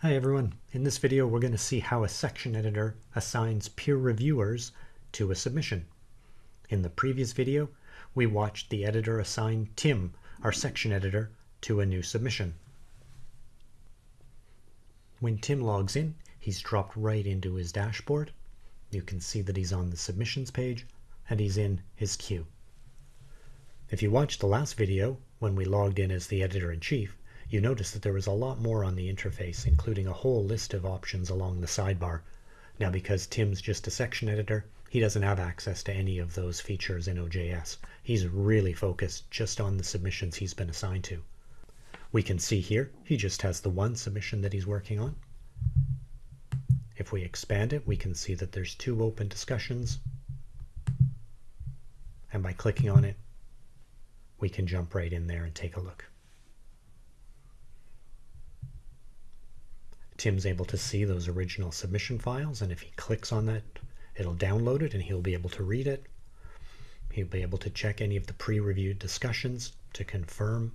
Hi everyone. In this video we're going to see how a section editor assigns peer reviewers to a submission. In the previous video we watched the editor assign Tim, our section editor, to a new submission. When Tim logs in he's dropped right into his dashboard. You can see that he's on the submissions page and he's in his queue. If you watched the last video when we logged in as the editor-in-chief you notice that there was a lot more on the interface, including a whole list of options along the sidebar. Now, because Tim's just a section editor, he doesn't have access to any of those features in OJS. He's really focused just on the submissions he's been assigned to. We can see here, he just has the one submission that he's working on. If we expand it, we can see that there's two open discussions. And by clicking on it, we can jump right in there and take a look. Tim's able to see those original submission files, and if he clicks on that, it'll download it and he'll be able to read it. He'll be able to check any of the pre-reviewed discussions to confirm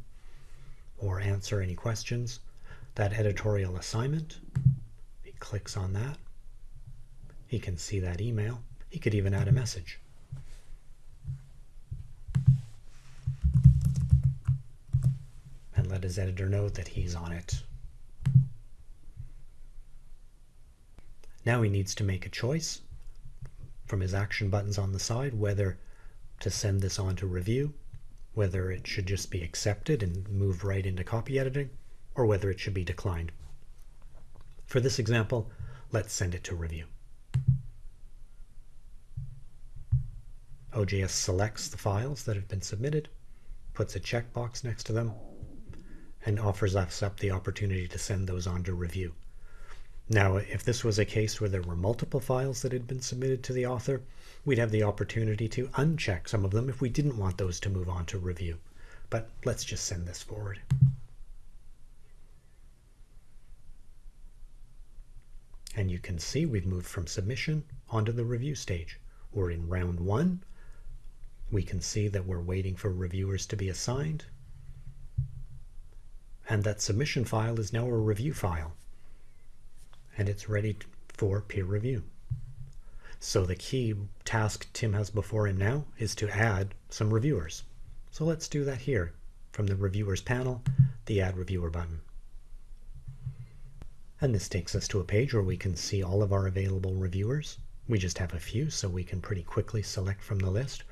or answer any questions. That editorial assignment, he clicks on that. He can see that email. He could even add a message. And let his editor know that he's on it. Now he needs to make a choice from his action buttons on the side whether to send this on to review, whether it should just be accepted and move right into copy editing, or whether it should be declined. For this example, let's send it to review. OJS selects the files that have been submitted, puts a checkbox next to them, and offers us up the opportunity to send those on to review. Now, if this was a case where there were multiple files that had been submitted to the author, we'd have the opportunity to uncheck some of them if we didn't want those to move on to review. But let's just send this forward. And you can see we've moved from submission onto the review stage. We're in round one. We can see that we're waiting for reviewers to be assigned. And that submission file is now a review file and it's ready for peer review. So the key task Tim has before him now is to add some reviewers. So let's do that here. From the reviewers panel, the add reviewer button. And this takes us to a page where we can see all of our available reviewers. We just have a few, so we can pretty quickly select from the list.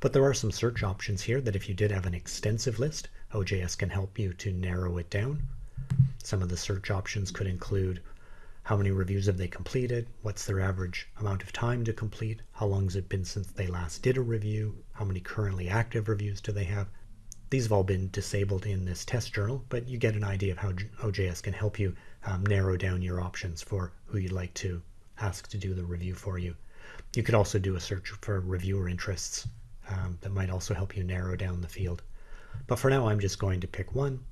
But there are some search options here that if you did have an extensive list, OJS can help you to narrow it down. Some of the search options could include how many reviews have they completed? What's their average amount of time to complete? How long has it been since they last did a review? How many currently active reviews do they have? These have all been disabled in this test journal, but you get an idea of how OJS can help you um, narrow down your options for who you'd like to ask to do the review for you. You could also do a search for reviewer interests um, that might also help you narrow down the field. But for now, I'm just going to pick one.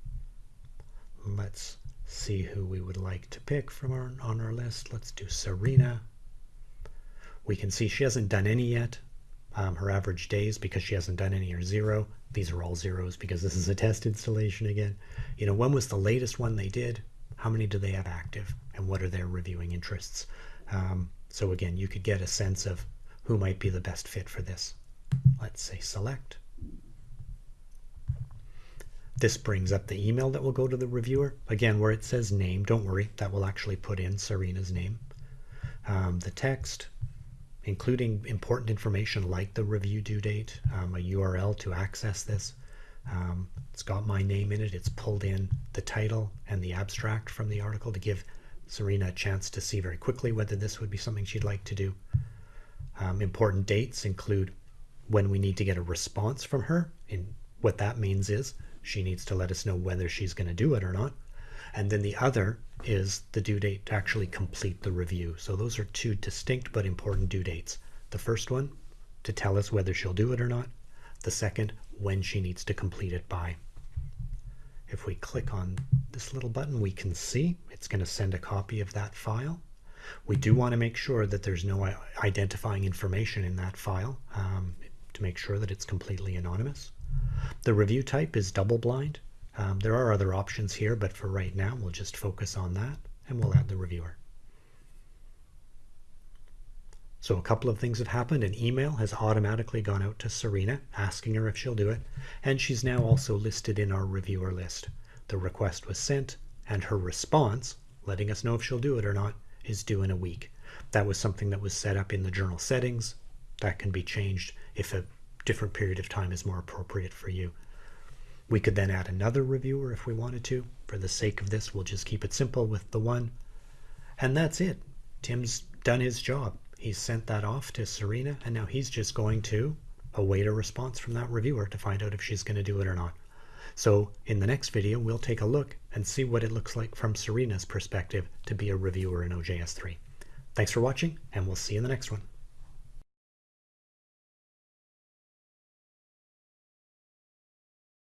Let's see who we would like to pick from our on our list. Let's do Serena. We can see she hasn't done any yet. Um, her average days because she hasn't done any are zero. These are all zeros because this is a test installation again. You know, when was the latest one they did? How many do they have active? And what are their reviewing interests? Um, so again, you could get a sense of who might be the best fit for this. Let's say select. This brings up the email that will go to the reviewer. Again, where it says name, don't worry, that will actually put in Serena's name. Um, the text, including important information like the review due date, um, a URL to access this. Um, it's got my name in it. It's pulled in the title and the abstract from the article to give Serena a chance to see very quickly whether this would be something she'd like to do. Um, important dates include when we need to get a response from her. And what that means is she needs to let us know whether she's going to do it or not. And then the other is the due date to actually complete the review. So those are two distinct but important due dates. The first one to tell us whether she'll do it or not. The second, when she needs to complete it by. If we click on this little button, we can see it's going to send a copy of that file. We do want to make sure that there's no identifying information in that file um, to make sure that it's completely anonymous. The review type is double blind. Um, there are other options here, but for right now, we'll just focus on that. and we'll add the reviewer. So a couple of things have happened. An email has automatically gone out to Serena asking her if she'll do it. And she's now also listed in our reviewer list. The request was sent and her response, letting us know if she'll do it or not, is due in a week. That was something that was set up in the journal settings. That can be changed if a different period of time is more appropriate for you. We could then add another reviewer if we wanted to. For the sake of this, we'll just keep it simple with the one. And that's it. Tim's done his job. He's sent that off to Serena, and now he's just going to await a response from that reviewer to find out if she's going to do it or not. So in the next video, we'll take a look and see what it looks like from Serena's perspective to be a reviewer in OJS3. Thanks for watching, and we'll see you in the next one.